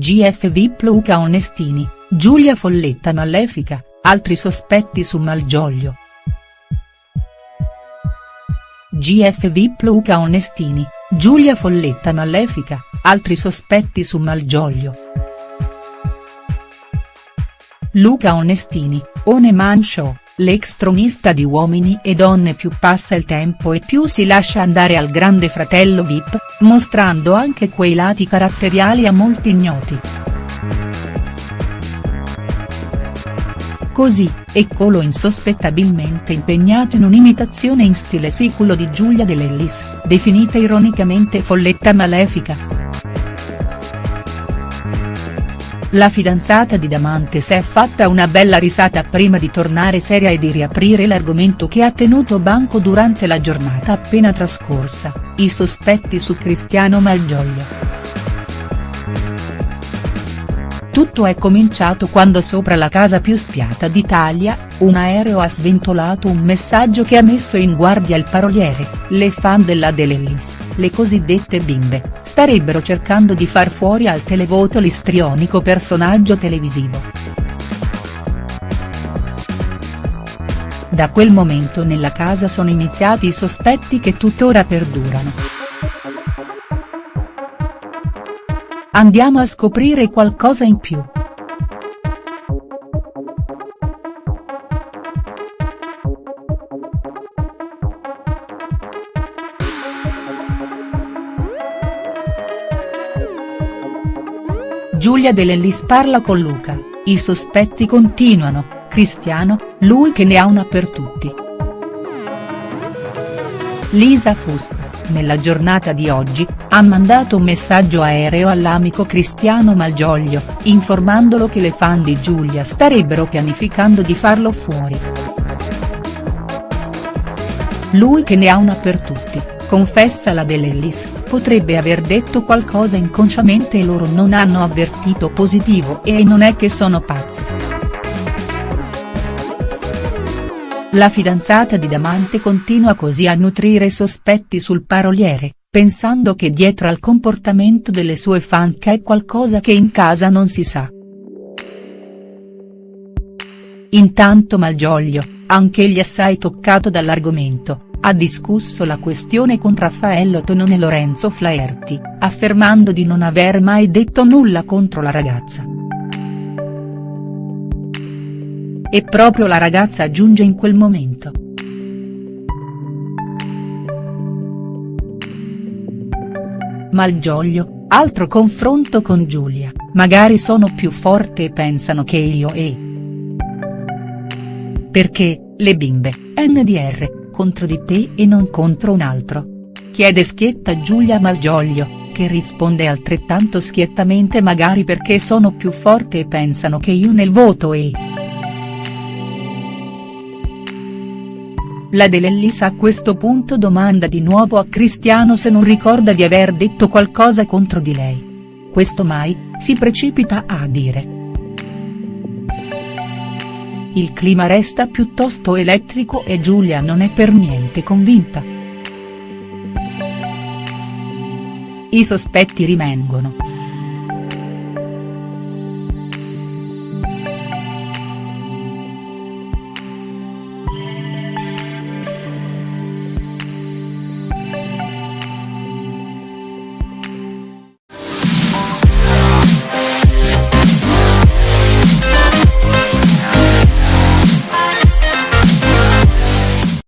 GF Luca Onestini, Giulia Folletta Malefica, altri sospetti su Malgioglio. GF Luca Onestini, Giulia Folletta Malefica, altri sospetti su Malgioglio. Luca Onestini, One Man Show, l'ex tronista di Uomini e Donne più passa il tempo e più si lascia andare al grande fratello Vip, mostrando anche quei lati caratteriali a molti ignoti. Così, eccolo insospettabilmente impegnato in un'imitazione in stile siculo di Giulia De Lellis, definita ironicamente folletta malefica. La fidanzata di Damante si è fatta una bella risata prima di tornare seria e di riaprire l'argomento che ha tenuto banco durante la giornata appena trascorsa, i sospetti su Cristiano Malgioglio. Tutto è cominciato quando sopra la casa più spiata d'Italia, un aereo ha sventolato un messaggio che ha messo in guardia il paroliere, le fan della De Lellis, le cosiddette bimbe, starebbero cercando di far fuori al televoto l'istrionico personaggio televisivo. Da quel momento nella casa sono iniziati i sospetti che tuttora perdurano. Andiamo a scoprire qualcosa in più. Giulia De Lellis parla con Luca, i sospetti continuano, Cristiano, lui che ne ha una per tutti. Lisa Fusco nella giornata di oggi, ha mandato un messaggio aereo all'amico Cristiano Malgioglio, informandolo che le fan di Giulia starebbero pianificando di farlo fuori. Lui che ne ha una per tutti, confessa la Dell'Ellis, potrebbe aver detto qualcosa inconsciamente e loro non hanno avvertito positivo e non è che sono pazzi. La fidanzata di Damante continua così a nutrire sospetti sul paroliere, pensando che dietro al comportamento delle sue fan c'è qualcosa che in casa non si sa. Intanto Malgioglio, anch'egli assai toccato dall'argomento, ha discusso la questione con Raffaello Tonon e Lorenzo Flaherty, affermando di non aver mai detto nulla contro la ragazza. E proprio la ragazza aggiunge in quel momento. Malgioglio, altro confronto con Giulia, magari sono più forte e pensano che io e. Perché, le bimbe, NDR, contro di te e non contro un altro. Chiede schietta Giulia Malgioglio, che risponde altrettanto schiettamente magari perché sono più forte e pensano che io nel voto e. La De Lellis a questo punto domanda di nuovo a Cristiano se non ricorda di aver detto qualcosa contro di lei. Questo mai, si precipita a dire. Il clima resta piuttosto elettrico e Giulia non è per niente convinta. I sospetti rimangono.